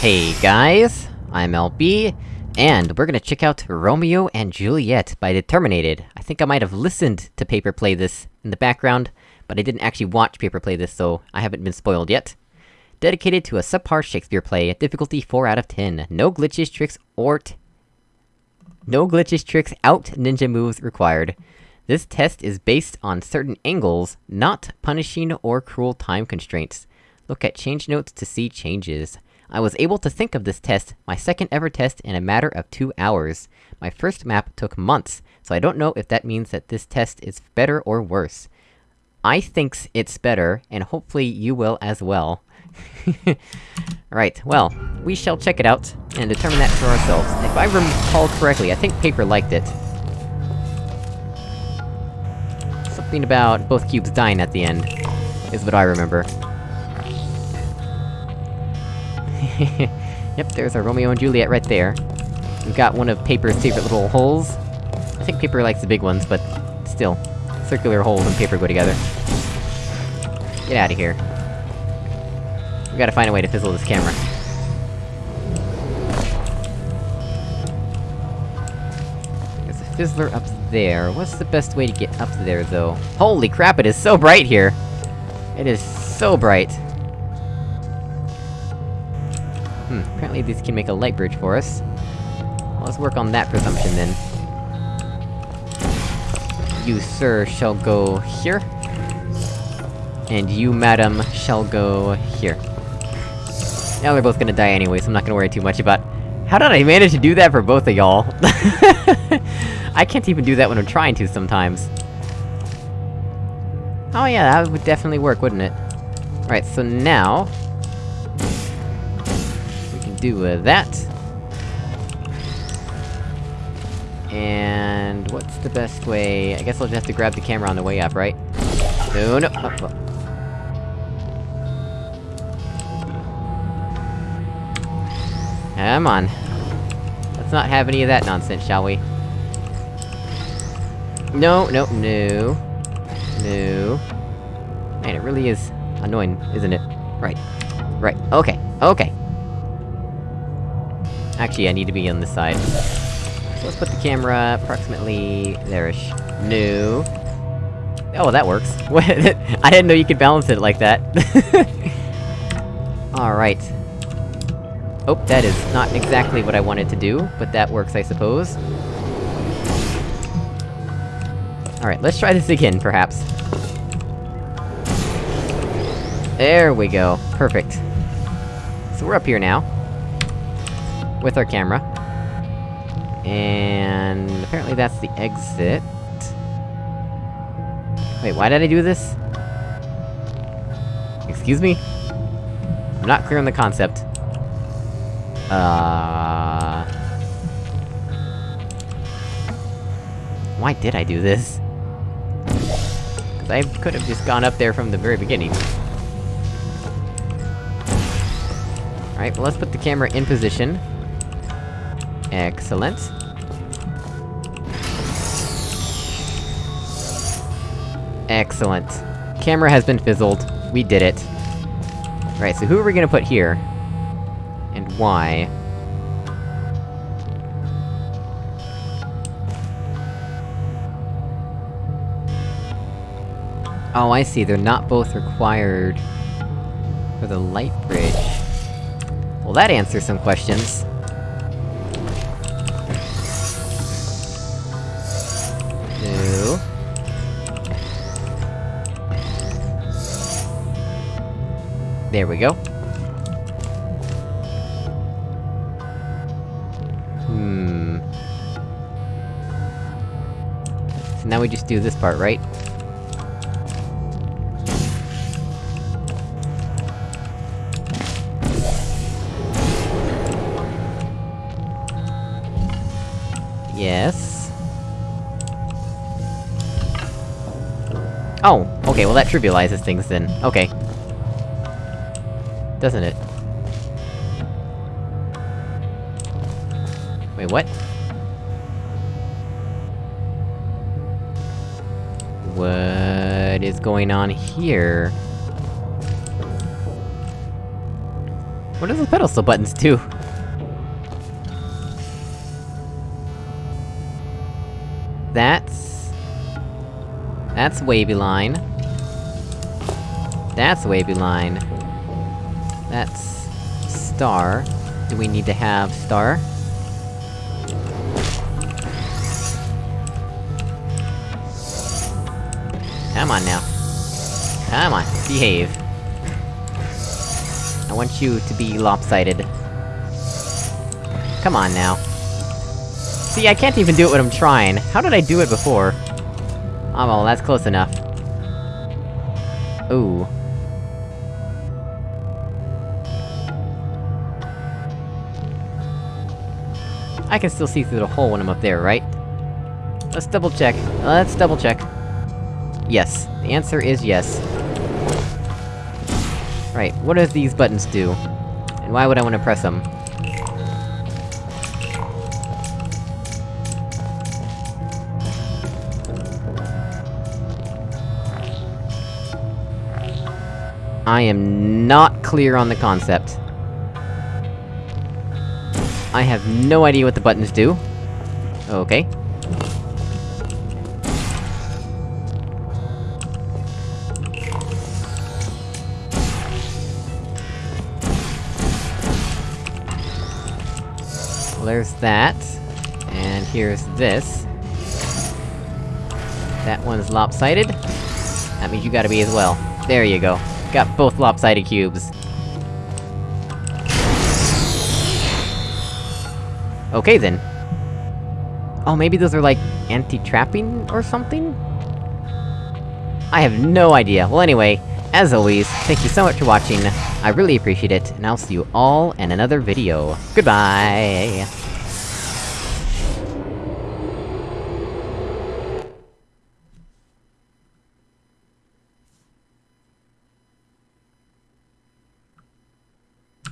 Hey guys, I'm LB, and we're gonna check out Romeo and Juliet by Determinated. I think I might have listened to Paper play this in the background, but I didn't actually watch Paper play this, so I haven't been spoiled yet. Dedicated to a subpar Shakespeare play, difficulty 4 out of 10. No glitches, tricks, or No glitches, tricks, out ninja moves required. This test is based on certain angles, not punishing or cruel time constraints. Look at change notes to see changes. I was able to think of this test, my second ever test, in a matter of two hours. My first map took months, so I don't know if that means that this test is better or worse. I thinks it's better, and hopefully you will as well. right, well, we shall check it out, and determine that for ourselves. If I recall correctly, I think Paper liked it. Something about both cubes dying at the end, is what I remember. yep, there's our Romeo and Juliet right there. We've got one of Paper's favorite little holes. I think Paper likes the big ones, but... still. Circular holes and Paper go together. Get out of here. We gotta find a way to fizzle this camera. There's a fizzler up there. What's the best way to get up there, though? Holy crap, it is so bright here! It is so bright. Apparently these can make a light bridge for us. Well, let's work on that presumption, then. You, sir, shall go here. And you, madam, shall go here. Now they're both gonna die anyway, so I'm not gonna worry too much about... How did I manage to do that for both of y'all? I can't even do that when I'm trying to sometimes. Oh yeah, that would definitely work, wouldn't it? Right, so now do uh, that. And... what's the best way? I guess I'll just have to grab the camera on the way up, right? No, no! Oh, oh. Come on. Let's not have any of that nonsense, shall we? No, no, no. No. Man, it really is annoying, isn't it? Right. Right, okay, okay. Actually, I need to be on this side. So let's put the camera approximately... there-ish. No. Oh, that works. I didn't know you could balance it like that. Alright. Oh, that is not exactly what I wanted to do, but that works, I suppose. Alright, let's try this again, perhaps. There we go. Perfect. So we're up here now with our camera. And... apparently that's the exit... Wait, why did I do this? Excuse me? I'm not clear on the concept. Uh... Why did I do this? Cause I could've just gone up there from the very beginning. Alright, well let's put the camera in position. Excellent. Excellent. Camera has been fizzled. We did it. Right, so who are we gonna put here? And why? Oh, I see, they're not both required... for the light bridge. Well, that answers some questions. There we go. Hmm... So now we just do this part, right? Yes... Oh, okay, well that trivializes things then. Okay doesn't it? Wait, what? What is going on here? What does the pedestal buttons do? That's... That's wavy line. That's wavy line. That's... Star. Do we need to have star? Come on now. Come on, behave. I want you to be lopsided. Come on now. See, I can't even do it when I'm trying. How did I do it before? Oh well, that's close enough. Ooh. I can still see through the hole when I'm up there, right? Let's double check. Let's double check. Yes. The answer is yes. Right, what do these buttons do? And why would I want to press them? I am not clear on the concept. I have no idea what the buttons do. Okay. There's that. And here's this. That one's lopsided. That means you gotta be as well. There you go. Got both lopsided cubes. Okay then. Oh, maybe those are like, anti-trapping or something? I have no idea. Well anyway, as always, thank you so much for watching, I really appreciate it, and I'll see you all in another video. Goodbye!